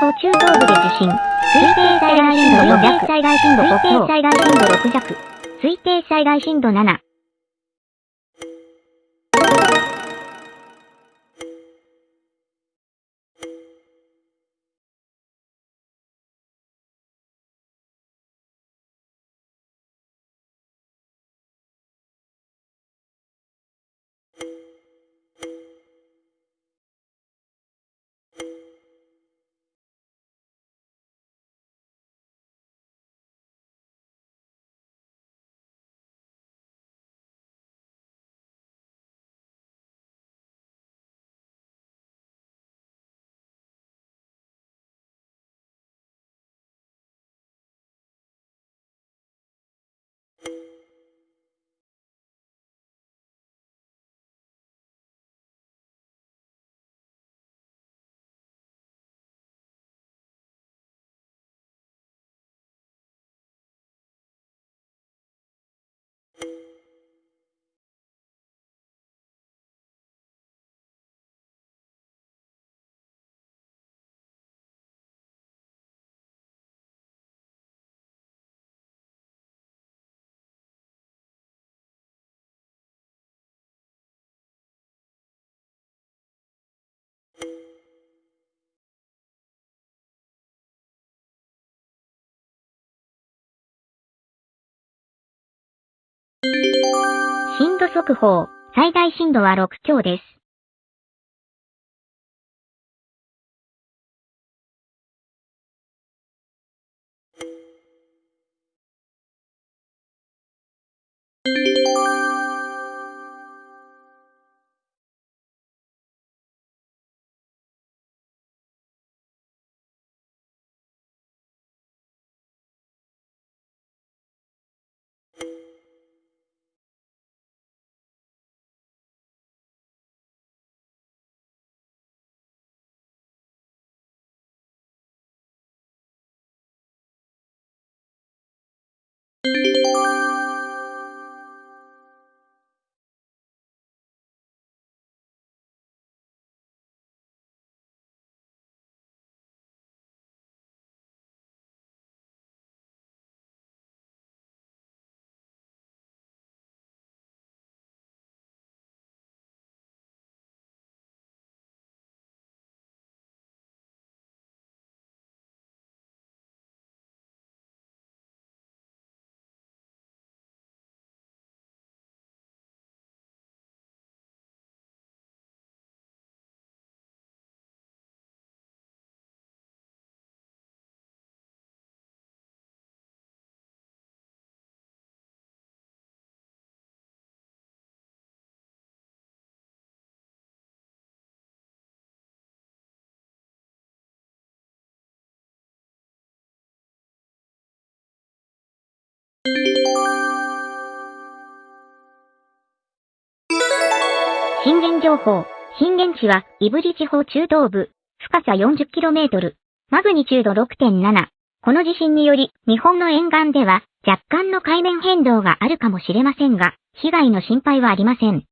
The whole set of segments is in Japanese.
報中東部で地震。推定災害震度4弱。災害震度5強。推定災害震度6弱。推定災害震度7。震度速報、最大震度は6強です。震源情報。震源地は、胆振地方中東部。深さ 40km。マグニチュード6.7。この地震により、日本の沿岸では、若干の海面変動があるかもしれませんが、被害の心配はありません。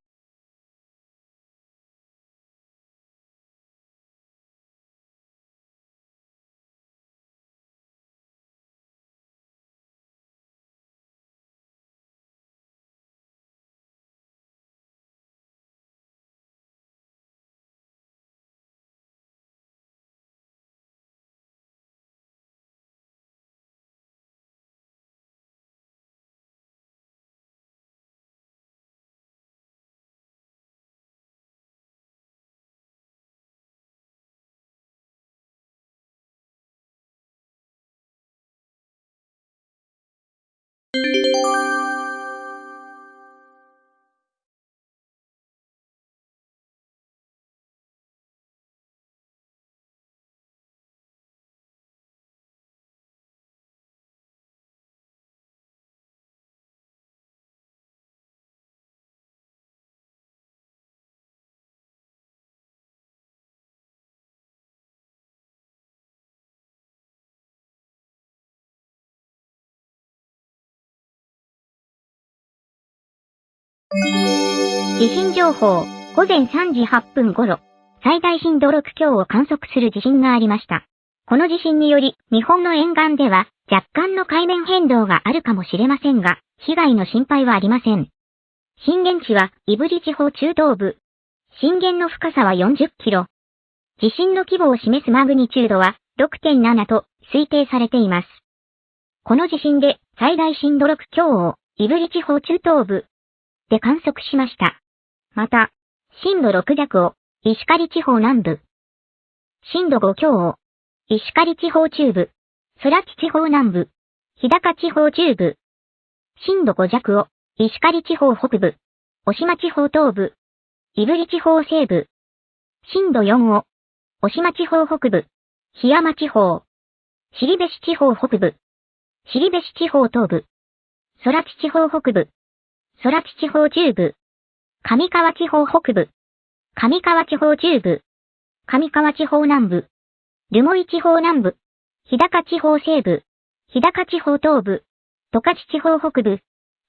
地震情報、午前3時8分頃、最大震度6強を観測する地震がありました。この地震により、日本の沿岸では若干の海面変動があるかもしれませんが、被害の心配はありません。震源地は、胆振地方中東部。震源の深さは40キロ。地震の規模を示すマグニチュードは6.7と推定されています。この地震で最大震度6強を胆振地方中東部で観測しました。また、震度6弱を石狩地方南部、震度5強を石狩地方中部、空地地方南部、日高地方中部、震度5弱を石狩地方北部、渡島地方東部、胆振地方西部、震度4を渡島地方北部、檜山地方、尻部市地方北部、尻部市地方東部、空地地方北部、空地地方中部、上川地方北部、上川地方中部、上川地方南部、留萌地方南部、日高地方西部、日高地方東部、十勝地方北部、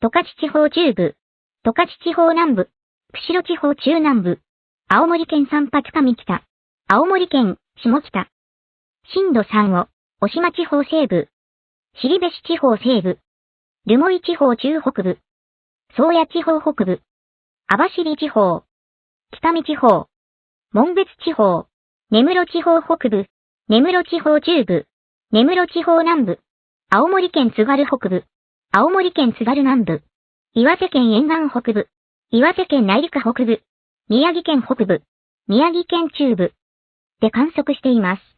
十勝地方中部、十勝地方南部、釧路地方中南部、青森県三八上北、青森県下北、震度3を、渡島地方西部、尻部市地方西部、留萌地方中北部、宗谷地方北部、網走地方、北見地方、門別地方、根室地方北部、根室地方中部、根室地方南部、青森県津軽北部、青森県津軽南部、岩手県沿岸北部、岩手県内陸北部、宮城県北部、宮城県中部。で観測しています。